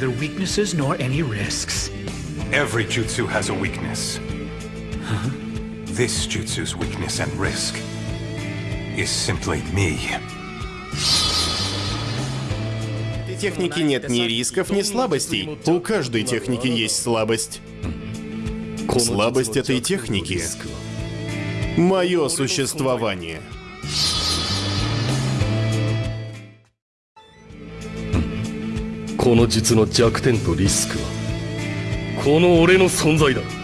Neither weaknesses nor any risks. Every jutsu has a weakness. This jutsu's weakness and risk is simply me. Технике нет ни рисков, ни слабостей. У каждой техники есть слабость. Слабость этой техники — мое существование. この術の弱点とリスクはこの俺の存在だ。